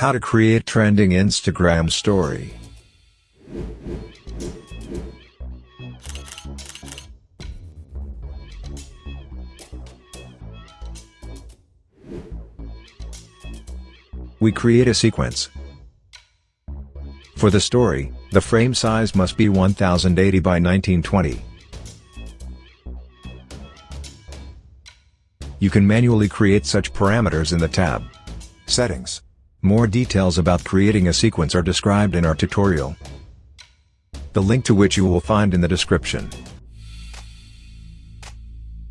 How to create trending Instagram story. We create a sequence. For the story, the frame size must be 1080 by 1920. You can manually create such parameters in the tab Settings. More details about creating a sequence are described in our tutorial. The link to which you will find in the description.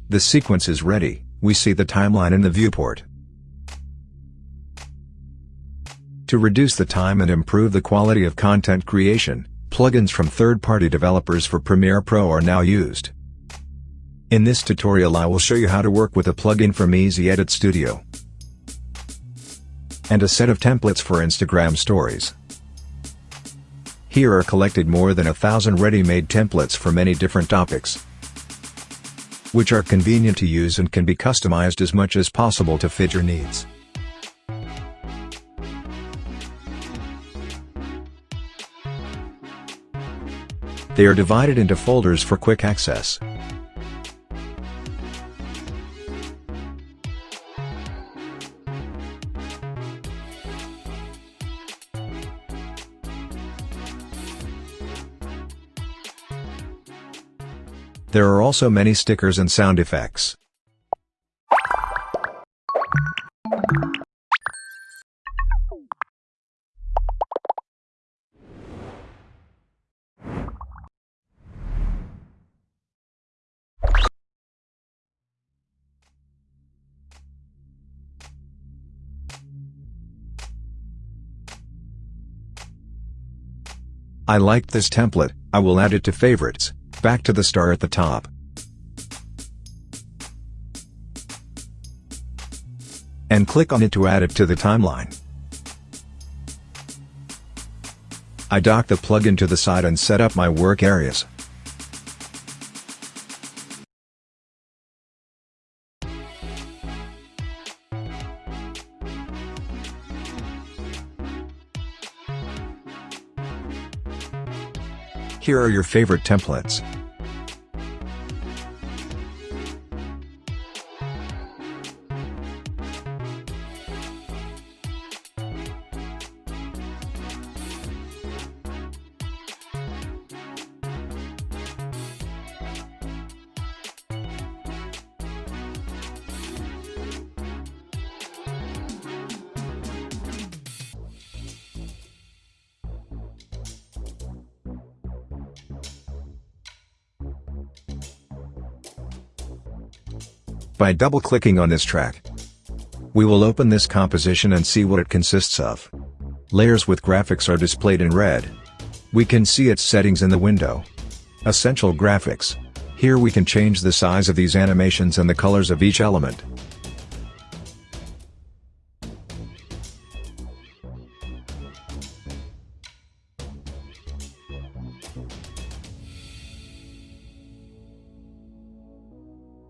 The sequence is ready, we see the timeline in the viewport. To reduce the time and improve the quality of content creation, plugins from third-party developers for Premiere Pro are now used. In this tutorial I will show you how to work with a plugin from Easy Edit Studio and a set of templates for Instagram stories. Here are collected more than a thousand ready-made templates for many different topics, which are convenient to use and can be customized as much as possible to fit your needs. They are divided into folders for quick access. There are also many stickers and sound effects. I liked this template, I will add it to favorites. Back to the star at the top. And click on it to add it to the timeline. I dock the plugin to the side and set up my work areas. Here are your favorite templates. By double-clicking on this track. We will open this composition and see what it consists of. Layers with graphics are displayed in red. We can see its settings in the window. Essential graphics. Here we can change the size of these animations and the colors of each element.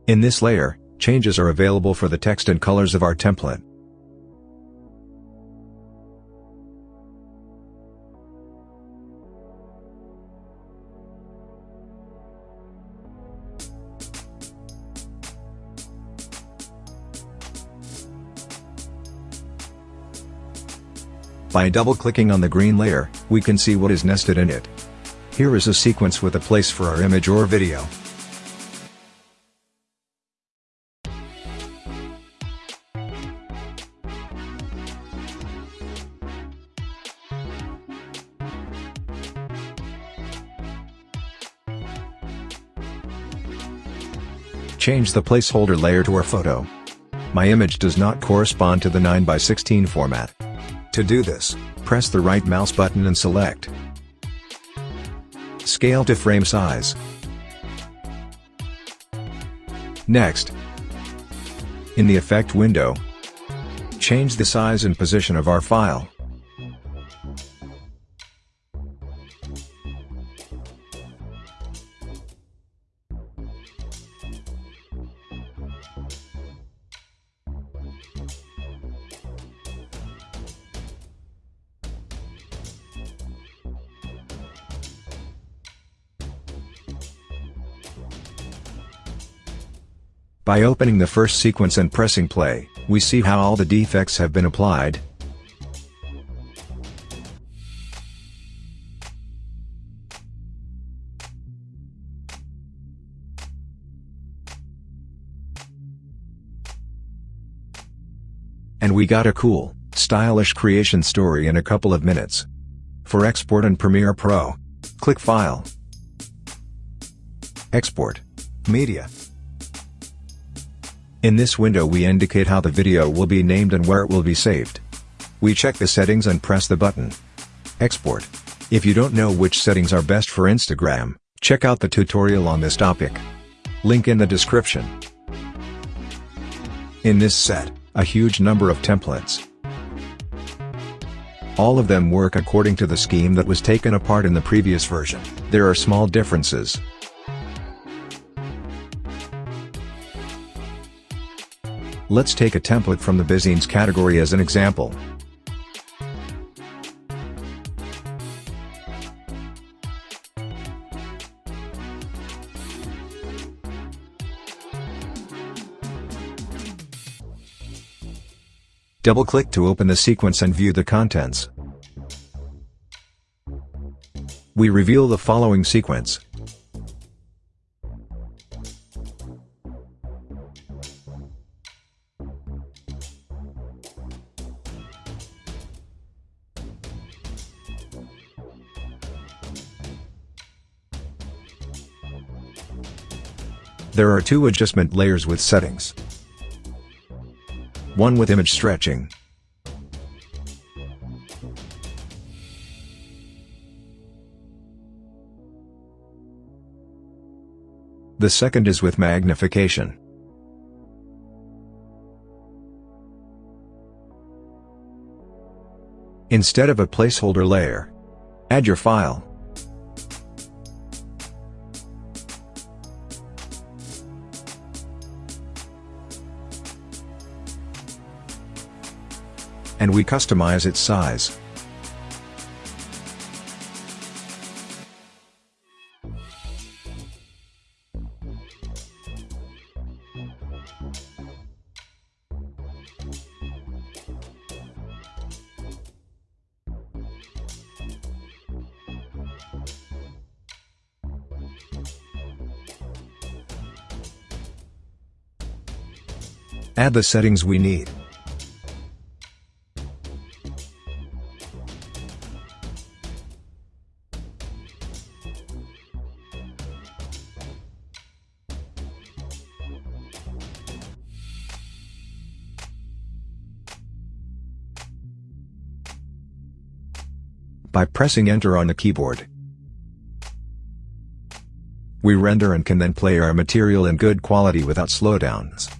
In this layer, Changes are available for the text and colors of our template. By double-clicking on the green layer, we can see what is nested in it. Here is a sequence with a place for our image or video. Change the placeholder layer to our photo. My image does not correspond to the 9x16 format. To do this, press the right mouse button and select Scale to frame size. Next, in the Effect window, change the size and position of our file. By opening the first sequence and pressing play, we see how all the defects have been applied, And we got a cool, stylish creation story in a couple of minutes. For export in Premiere Pro, click File, Export, Media. In this window we indicate how the video will be named and where it will be saved. We check the settings and press the button. Export. If you don't know which settings are best for Instagram, check out the tutorial on this topic. Link in the description. In this set, a huge number of templates. All of them work according to the scheme that was taken apart in the previous version, there are small differences. Let's take a template from the BizScenes category as an example. Double-click to open the sequence and view the contents. We reveal the following sequence. There are two adjustment layers with settings one with image stretching. The second is with magnification. Instead of a placeholder layer, add your file. And we customize its size. Add the settings we need. By pressing enter on the keyboard. We render and can then play our material in good quality without slowdowns.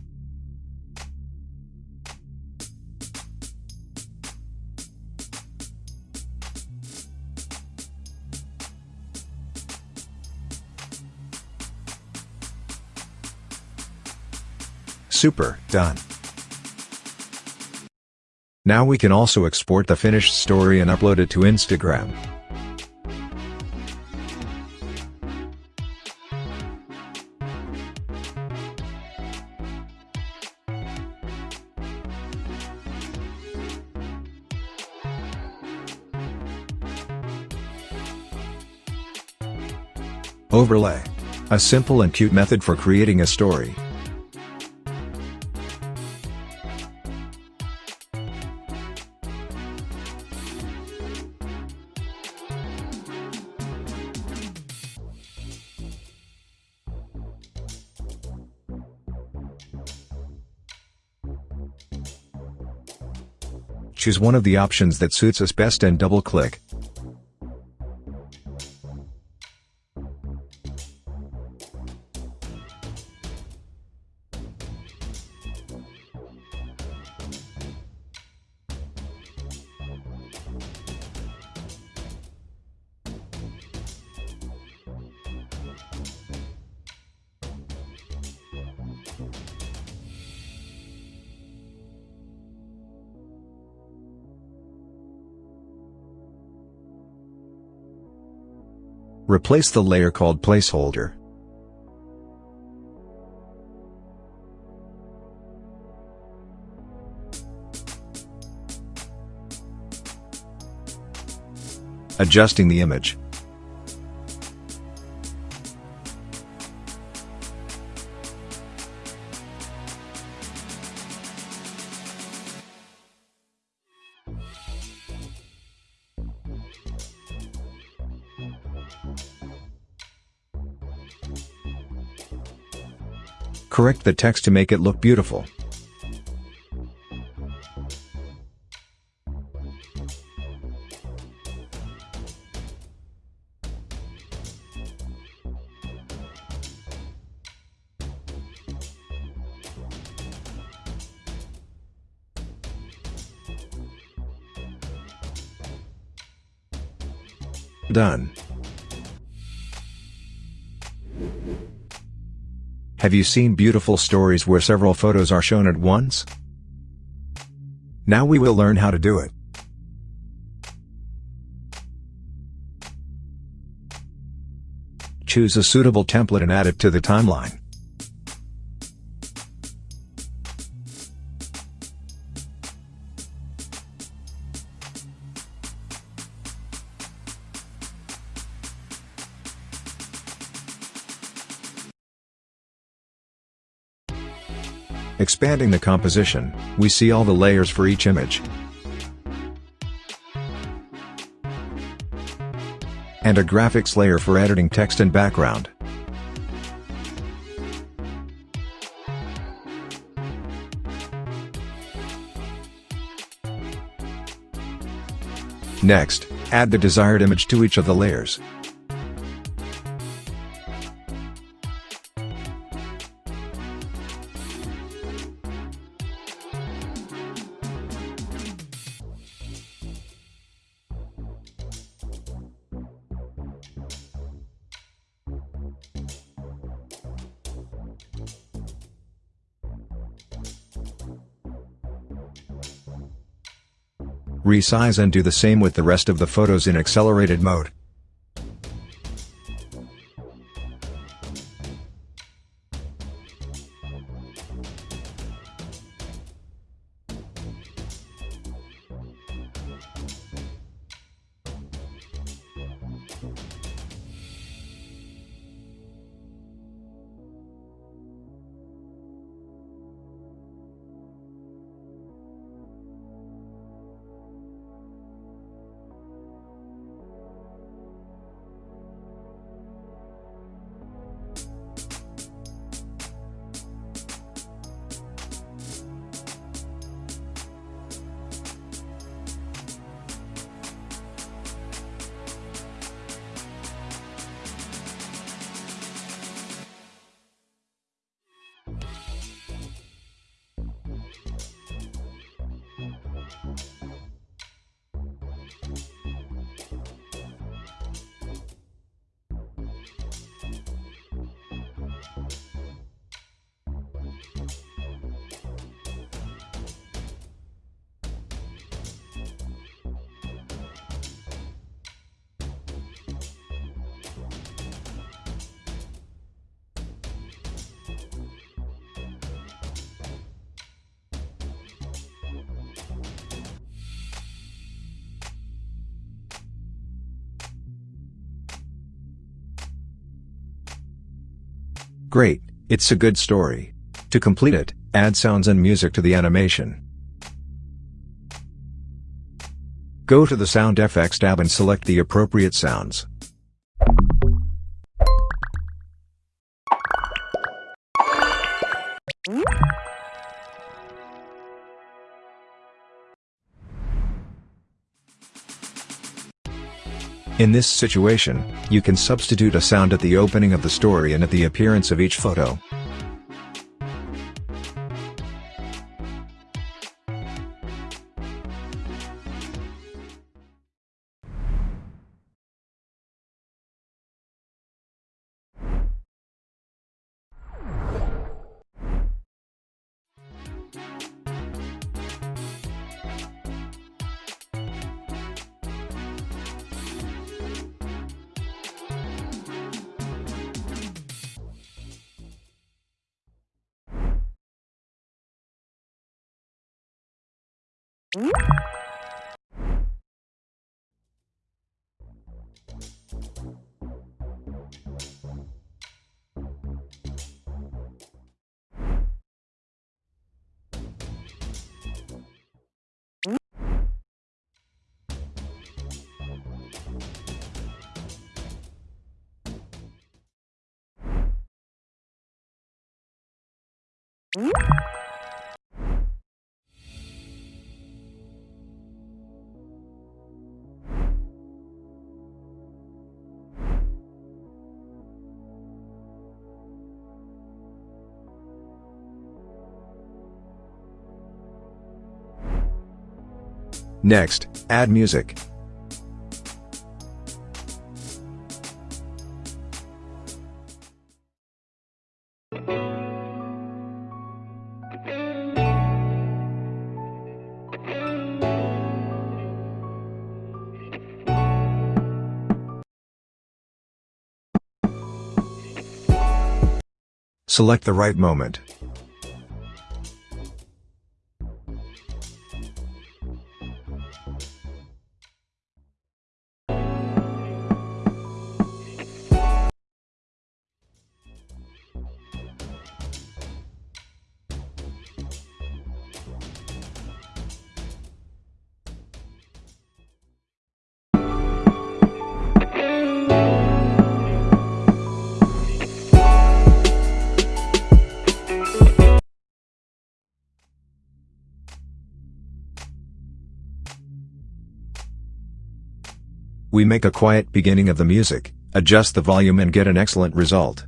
Super, done. Now we can also export the finished story and upload it to Instagram. Overlay. A simple and cute method for creating a story. Choose one of the options that suits us best and double-click. Replace the layer called placeholder. Adjusting the image. Correct the text to make it look beautiful. Done. Have you seen beautiful stories where several photos are shown at once? Now we will learn how to do it. Choose a suitable template and add it to the timeline. Expanding the composition, we see all the layers for each image. And a graphics layer for editing text and background. Next, add the desired image to each of the layers. Resize and do the same with the rest of the photos in accelerated mode. Great, it's a good story. To complete it, add sounds and music to the animation. Go to the Sound Effects tab and select the appropriate sounds. In this situation, you can substitute a sound at the opening of the story and at the appearance of each photo. Mm-hmm. Next, add music. Select the right moment. We make a quiet beginning of the music, adjust the volume and get an excellent result.